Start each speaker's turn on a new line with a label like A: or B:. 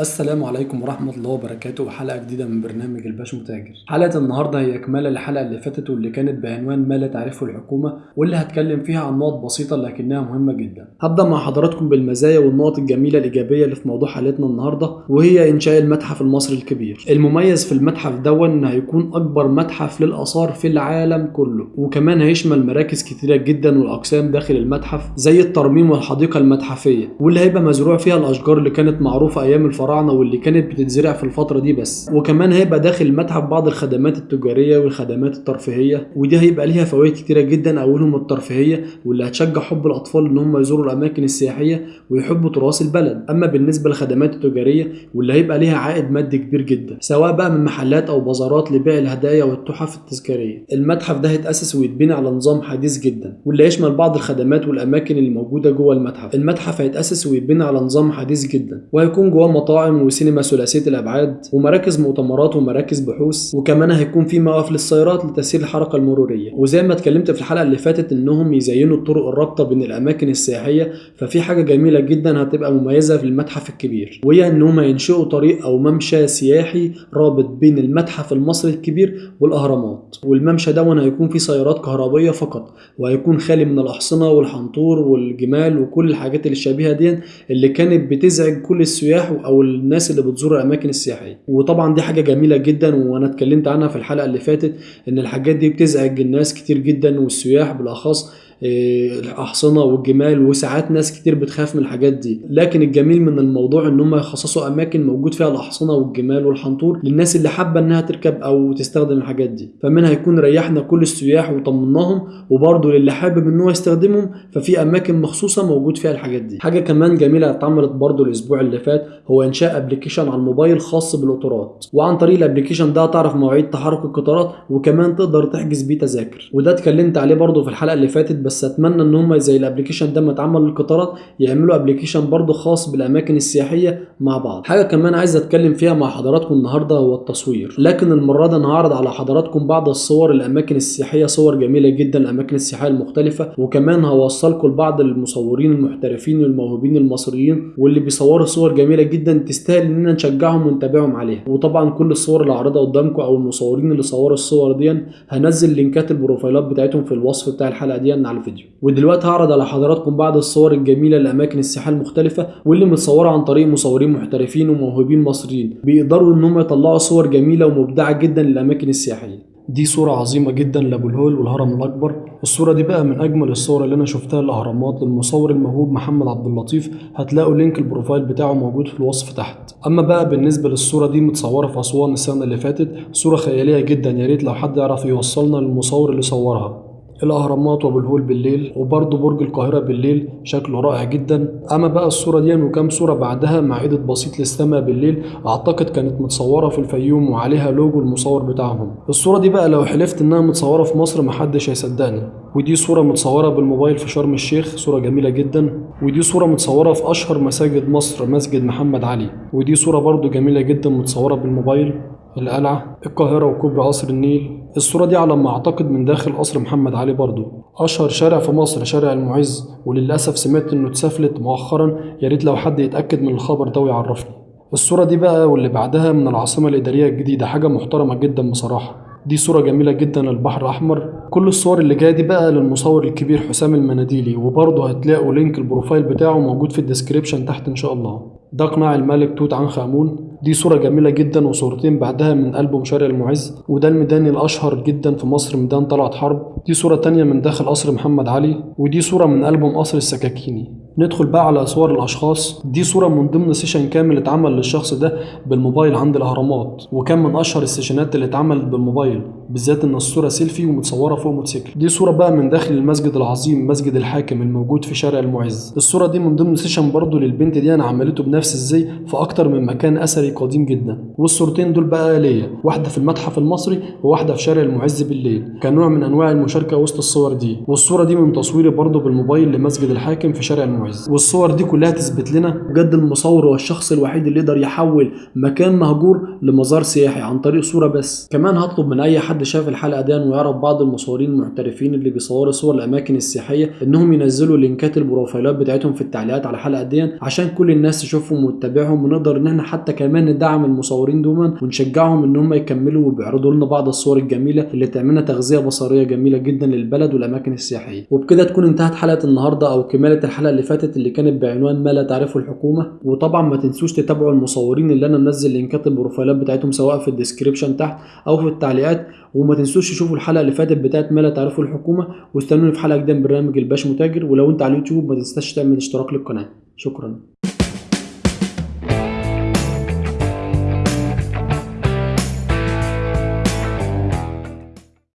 A: السلام عليكم ورحمة الله وبركاته. وحلقة جديدة من برنامج الباش متاجر. حلقة النهاردة هي إكمالة للحلقة اللي فاتت واللي كانت بعنوان ما لا تعرفه الحكومة واللي هتكلم فيها عن نقط بسيطة لكنها مهمة جدا. هبدأ مع حضراتكم بالمزايا والنقط الجميلة الإيجابية اللي في موضوع حلقتنا النهاردة وهي إنشاء المتحف المصري الكبير. المميز في المتحف دون إن هيكون أكبر متحف للآثار في العالم كله وكمان هيشمل مراكز كتيرة جدا والأقسام داخل المتحف زي الترميم والحديقة المتحفية واللي هيبقى مزروع فيها الأشجار اللي كانت معروفة أيام الفراعنة. واللي كانت بتتزرع في الفترة دي بس. وكمان هيبقى داخل المتحف بعض الخدمات التجارية والخدمات الترفيهية ودي هيبقى ليها فوائد كتيرة جدا أولهم الترفيهية واللي هتشجع حب الأطفال إن هم يزوروا الأماكن السياحية ويحبوا تراث البلد. أما بالنسبة للخدمات التجارية واللي هيبقى ليها عائد مادي كبير جدا سواء بقى من محلات أو بازارات لبيع الهدايا والتحف التذكارية. المتحف ده هيتأسس ويتبني على نظام حديث جدا واللي هيشمل بعض الخدمات والأماكن اللي موجودة جوه المتحف. المتحف هيتأسس ويتبني على نظام حديث جدا وهيكون جواه مطاعم وسينما ثلاثية الأبعاد ومراكز مؤتمرات ومراكز بحوث وكمان هيكون في مواقف للسيارات لتسهيل الحركة المرورية. وزي ما اتكلمت في الحلقة اللي فاتت إنهم يزينوا الطرق الرابطة بين الأماكن السياحية ففي حاجة جميلة جدا هتبقى مميزة في المتحف الكبير وهي إنهم هينشئوا طريق أو ممشى سياحي رابط بين المتحف المصري الكبير والأهرامات. والممشى دون هيكون فيه سيارات كهربية فقط وهيكون خالي من الأحصنة والحنطور والجمال وكل الحاجات اللي شبيهة دي اللي كانت بتزعج كل السياح أو الناس اللي بتزور الأماكن السياحية. وطبعا دي حاجة جميلة جدا وأنا اتكلمت عنها في الحلقة اللي فاتت إن الحاجات دي بتزعج الناس كتير جدا والسياح بالأخص الأحصنة والجمال وساعات ناس كتير بتخاف من الحاجات دي. لكن الجميل من الموضوع إن هم يخصصوا أماكن موجود فيها الأحصنة والجمال والحنطور للناس اللي حابة إنها تركب أو تستخدم الحاجات دي. فمنها هيكون ريحنا كل السياح وطمناهم وبرضه للي حابب إن هو يستخدمهم ففي أماكن مخصوصة موجود فيها الحاجات دي. حاجة كمان جميلة اتعملت برضه الأسبوع اللي فات هو إنشاء application على الموبايل خاص بالقطارات. وعن طريق ال application ده تعرف مواعيد تحرك القطارات وكمان تقدر تحجز بيه تذاكر. وده اتكلمت عليه برضه في الحلقة اللي فاتت بس أتمنى إن هم زي ال application ده ما اتعمل للقطارات يعملوا application برضه خاص بالأماكن السياحية مع بعض. حاجة كمان عايز أتكلم فيها مع حضراتكم النهارده هو التصوير. لكن المرة دي أنا هعرض على حضراتكم بعض الصور الأماكن السياحية صور جميلة جدا الأماكن السياحية المختلفة. وكمان هوصلكم لبعض المصورين المحترفين والموهوبين المصريين واللي بيصوروا صور جميلة جدا تستاهل اننا نشجعهم ونتابعهم عليها. وطبعا كل الصور اللي هعرضها قدامكم أو المصورين اللي صوروا الصور دي هنزل لينكات البروفايلات بتاعتهم في الوصف بتاع الحلقة دي على الفيديو ودلوقتي هعرض على حضراتكم بعض الصور الجميلة للأماكن السياحية المختلفة واللي متصورة عن طريق مصورين محترفين وموهوبين مصريين. بيقدروا إن هم يطلعوا صور جميلة ومبدعة جدا للأماكن السياحية. دي صورة عظيمة جدا لأبو الهول والهرم الأكبر. الصورة دي بقى من أجمل الصور اللي أنا شفتها للأهرامات للمصور الموهوب محمد عبد اللطيف. هتلاقوا link ال profile بتاعه موجود في الوصف تحت. أما بقى بالنسبة للصورة دي متصورة في أسوان السنة اللي فاتت صورة خيالية جدا. يا ريت لو حد يعرف يوصلنا للمصور اللي صورها. الأهرامات وابو الهول بالليل وبرضه برج القاهرة بالليل شكله رائع جدا. أما بقى الصورة دي وكام صورة بعدها مع edit بسيط للسماء بالليل أعتقد كانت متصورة في الفيوم وعليها لوجو المصور بتاعهم. الصورة دي بقى لو حلفت إنها متصورة في مصر محدش هيصدقني. ودي صورة متصورة بالموبايل في شرم الشيخ صورة جميلة جدا. ودي صورة متصورة في أشهر مساجد مصر مسجد محمد علي. ودي صورة برضو جميلة جدا متصورة بالموبايل. القلعة القاهرة وكوبري قصر النيل. الصورة دي على ما أعتقد من داخل قصر محمد علي برضو. أشهر شارع في مصر شارع المعز وللأسف سمعت إنه اتسفلت مؤخرا. يا ريت لو حد يتأكد من الخبر ده ويعرفني. الصورة دي بقى واللي بعدها من العاصمة الإدارية الجديدة. حاجة محترمة جدا بصراحة. دي صورة جميلة جدا للبحر الأحمر. كل الصور اللي جاية دي بقى للمصور الكبير حسام المناديلي. وبرضه هتلاقوا link ال profile بتاعه موجود في ال description تحت إن شاء الله. ده قناع الملك توت عنخ آمون. دي صورة جميلة جدا وصورتين بعدها من ألبوم شارع المعز وده الميدان الأشهر جدا في مصر ميدان طلعت حرب. دي صورة تانية من داخل قصر محمد علي ودي صورة من ألبوم قصر السكاكيني. ندخل بقى على صور الأشخاص. دي صورة من ضمن session كامل اتعمل للشخص ده بالموبايل عند الأهرامات وكان من أشهر السيشنات اللي اتعملت بالموبايل بالذات إن الصورة سيلفي ومتصورة فوق موتوسيكل. دي صورة بقى من داخل المسجد العظيم مسجد الحاكم الموجود في شارع المعز. الصورة دي من ضمن session برضه للبنت دي أنا عملته بنفس الزي في أكتر من مكان أثري قديم جدا. والصورتين دول بقى ليا واحدة في المتحف المصري وواحدة في شارع المعز بالليل. كنوع من أنواع المشاركة وسط الصور دي. والصورة دي من تصويري برضه بالموبايل لمسجد الحاكم في شارع المعز. معجزه والصور دي كلها تثبت لنا بجد المصور هو الشخص الوحيد اللي يقدر يحول مكان مهجور لمزار سياحي عن طريق صورة بس. كمان هطلب من أي حد شاف الحلقة دي ويعرف بعض المصورين المحترفين اللي بيصوروا صور الأماكن السياحية إنهم ينزلوا لينكات البروفايلات بتاعتهم في التعليقات على الحلقة دي عشان كل الناس تشوفهم وتتابعهم ونقدر إن إحنا حتى كمان ندعم المصورين دوما ونشجعهم إن هم يكملوا وبيعرضوا لنا بعض الصور الجميلة اللي تعملنا تغذية بصرية جميلة جدا للبلد والأماكن السياحية. وبكده تكون انتهت حلقة النهارده أو كمالة الحلقة اللي فاتت. اللي كانت بعنوان ما لا تعرفه الحكومة. وطبعا ما تنسوش تتابعوا المصورين اللي أنا منزل لينكات البروفايلات بتاعتهم سواء في ال description تحت أو في التعليقات. وما تنسوش تشوفوا الحلقة اللي فاتت بتاعت ما لا تعرفه الحكومة. واستنوني في حلقة جديدة من برنامج الباش متاجر ولو أنت على اليوتيوب ما تنساش تعمل اشتراك للقناة. شكرا.